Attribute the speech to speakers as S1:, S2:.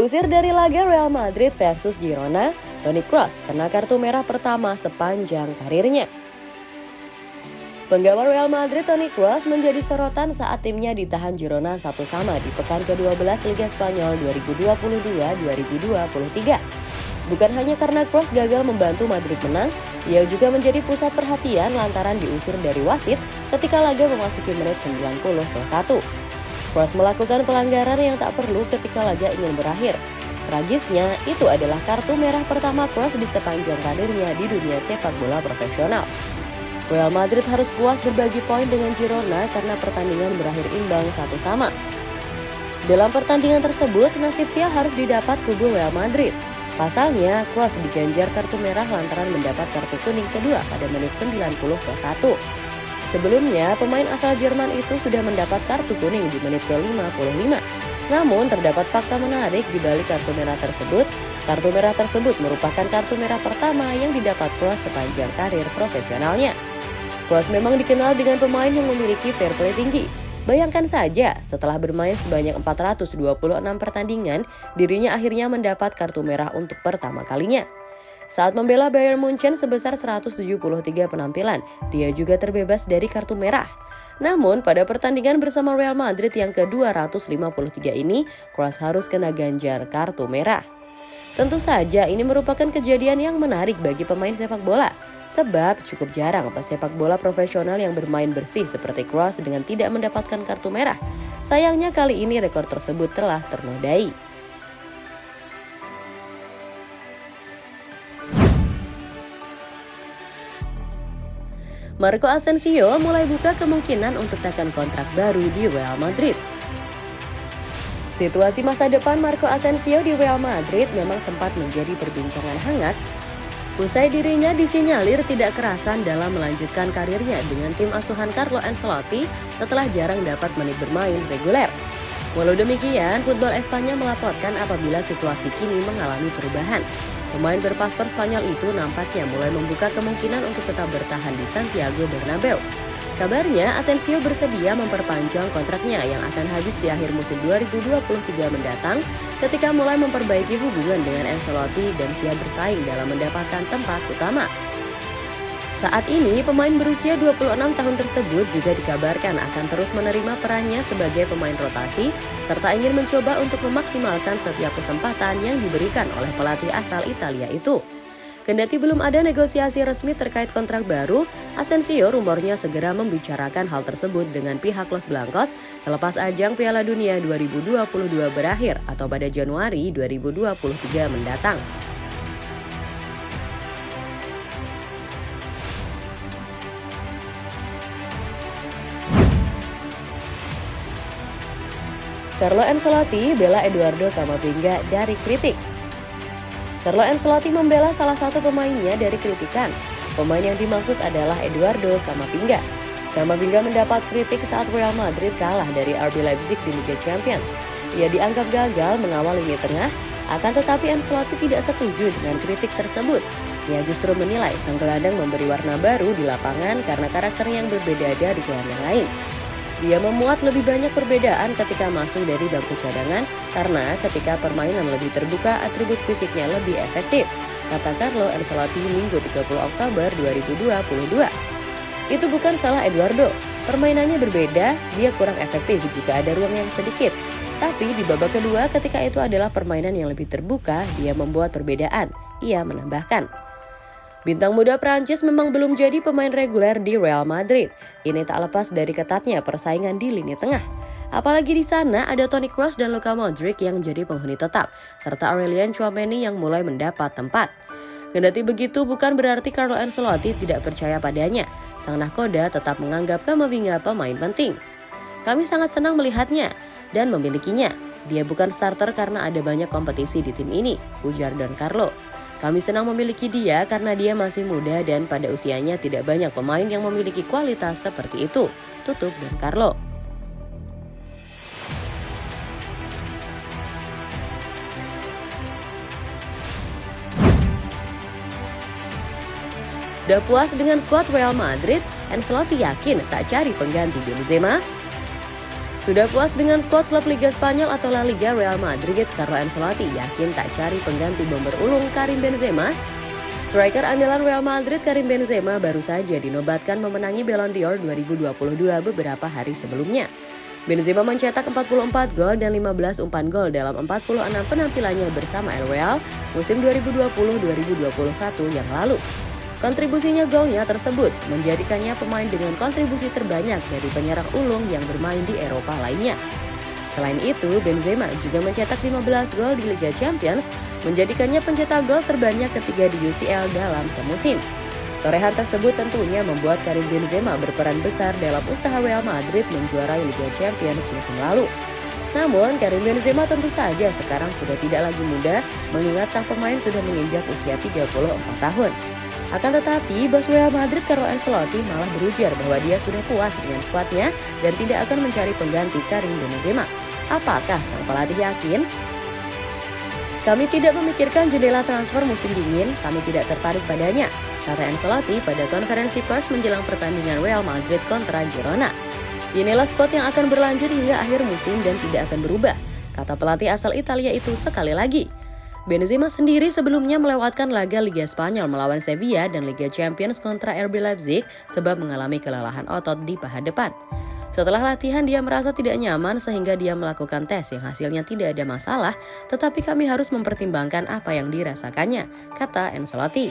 S1: Diusir dari laga Real Madrid versus Girona, Toni Kroos kena kartu merah pertama sepanjang karirnya. Penggawa Real Madrid Toni Kroos menjadi sorotan saat timnya ditahan Girona satu sama di pekan ke-12 Liga Spanyol 2022-2023. Bukan hanya karena Kroos gagal membantu Madrid menang, ia juga menjadi pusat perhatian lantaran diusir dari wasit ketika laga memasuki menit 90 plus 1. Kroos melakukan pelanggaran yang tak perlu ketika laga ingin berakhir. Tragisnya, itu adalah kartu merah pertama Kroos di sepanjang karirnya di dunia sepak bola profesional. Real Madrid harus puas berbagi poin dengan Girona karena pertandingan berakhir imbang satu sama. Dalam pertandingan tersebut, nasib sial harus didapat kubu Real Madrid. Pasalnya, Kroos diganjar kartu merah lantaran mendapat kartu kuning kedua pada menit 90 plus 1. Sebelumnya, pemain asal Jerman itu sudah mendapat kartu kuning di menit ke-55. Namun, terdapat fakta menarik di balik kartu merah tersebut. Kartu merah tersebut merupakan kartu merah pertama yang didapat Kroos sepanjang karir profesionalnya. Kroos memang dikenal dengan pemain yang memiliki fair play tinggi. Bayangkan saja, setelah bermain sebanyak 426 pertandingan, dirinya akhirnya mendapat kartu merah untuk pertama kalinya. Saat membela Bayern Munchen sebesar 173 penampilan, dia juga terbebas dari kartu merah. Namun, pada pertandingan bersama Real Madrid yang ke-253 ini, Kroos harus kena ganjar kartu merah. Tentu saja ini merupakan kejadian yang menarik bagi pemain sepak bola, sebab cukup jarang pesepak bola profesional yang bermain bersih seperti Kroos dengan tidak mendapatkan kartu merah. Sayangnya kali ini rekor tersebut telah ternodai. Marco Asensio mulai buka kemungkinan untuk tekan kontrak baru di Real Madrid. Situasi masa depan Marco Asensio di Real Madrid memang sempat menjadi perbincangan hangat Usai dirinya disinyalir tidak kerasan dalam melanjutkan karirnya dengan tim asuhan Carlo Ancelotti setelah jarang dapat menit bermain reguler. Walau demikian, Football Espanya melaporkan apabila situasi kini mengalami perubahan. Pemain berpaspor Spanyol itu nampaknya mulai membuka kemungkinan untuk tetap bertahan di Santiago Bernabeu. Kabarnya Asensio bersedia memperpanjang kontraknya yang akan habis di akhir musim 2023 mendatang ketika mulai memperbaiki hubungan dengan Ancelotti dan siap bersaing dalam mendapatkan tempat utama. Saat ini, pemain berusia 26 tahun tersebut juga dikabarkan akan terus menerima perannya sebagai pemain rotasi serta ingin mencoba untuk memaksimalkan setiap kesempatan yang diberikan oleh pelatih asal Italia itu. Kendati belum ada negosiasi resmi terkait kontrak baru, Asensio rumornya segera membicarakan hal tersebut dengan pihak Los Blancos selepas ajang Piala Dunia 2022 berakhir atau pada Januari 2023 mendatang. Carlo Ancelotti bela Eduardo Camavinga dari kritik Carlo Ancelotti membela salah satu pemainnya dari kritikan. Pemain yang dimaksud adalah Eduardo Camavinga. Camavinga mendapat kritik saat Real Madrid kalah dari RB Leipzig di Liga Champions. Ia dianggap gagal mengawal lini tengah, akan tetapi Ancelotti tidak setuju dengan kritik tersebut. Ia justru menilai sang gelandang memberi warna baru di lapangan karena karakter yang berbeda dari gelandang lain. Dia memuat lebih banyak perbedaan ketika masuk dari bangku cadangan karena ketika permainan lebih terbuka atribut fisiknya lebih efektif, kata Carlo Ancelotti Minggu 30 Oktober 2022. Itu bukan salah Eduardo, permainannya berbeda, dia kurang efektif jika ada ruang yang sedikit. Tapi di babak kedua ketika itu adalah permainan yang lebih terbuka, dia membuat perbedaan. Ia menambahkan. Bintang muda Prancis memang belum jadi pemain reguler di Real Madrid. Ini tak lepas dari ketatnya persaingan di lini tengah. Apalagi di sana ada Toni Kroos dan Luka Modric yang jadi penghuni tetap, serta Aurelien Chouameni yang mulai mendapat tempat. Kendati begitu bukan berarti Carlo Ancelotti tidak percaya padanya. Sang nahkoda tetap menganggap Kamavinga pemain penting. Kami sangat senang melihatnya dan memilikinya. Dia bukan starter karena ada banyak kompetisi di tim ini, ujar Don Carlo. Kami senang memiliki dia karena dia masih muda dan pada usianya tidak banyak pemain yang memiliki kualitas seperti itu. Tutup dan Carlo. Udah puas dengan skuad Real Madrid, Ancelotti yakin tak cari pengganti Benzema? Sudah puas dengan skuad klub Liga Spanyol atau La Liga Real Madrid, Carlo Ancelotti yakin tak cari pengganti bomber ulung Karim Benzema? Striker andalan Real Madrid Karim Benzema baru saja dinobatkan memenangi Ballon d'Or 2022 beberapa hari sebelumnya. Benzema mencetak 44 gol dan 15 umpan gol dalam 46 penampilannya bersama El Real musim 2020-2021 yang lalu. Kontribusinya golnya tersebut menjadikannya pemain dengan kontribusi terbanyak dari penyerang ulung yang bermain di Eropa lainnya. Selain itu, Benzema juga mencetak 15 gol di Liga Champions, menjadikannya pencetak gol terbanyak ketiga di UCL dalam semusim. Torehan tersebut tentunya membuat Karim Benzema berperan besar dalam usaha Real Madrid menjuarai Liga Champions musim lalu. Namun, Karim Benzema tentu saja sekarang sudah tidak lagi muda, mengingat sang pemain sudah menginjak usia 34 tahun. Akan tetapi, Real Madrid Carlo Ancelotti malah berujar bahwa dia sudah puas dengan skuadnya dan tidak akan mencari pengganti Karim Benzema. Apakah sang pelatih yakin? Kami tidak memikirkan jendela transfer musim dingin, kami tidak tertarik padanya, kata Ancelotti pada konferensi pers menjelang pertandingan Real Madrid kontra Girona. Inilah skuad yang akan berlanjut hingga akhir musim dan tidak akan berubah, kata pelatih asal Italia itu sekali lagi. Benzema sendiri sebelumnya melewatkan laga Liga Spanyol melawan Sevilla dan Liga Champions kontra RB Leipzig sebab mengalami kelelahan otot di paha depan. Setelah latihan dia merasa tidak nyaman sehingga dia melakukan tes yang hasilnya tidak ada masalah, tetapi kami harus mempertimbangkan apa yang dirasakannya, kata Ancelotti.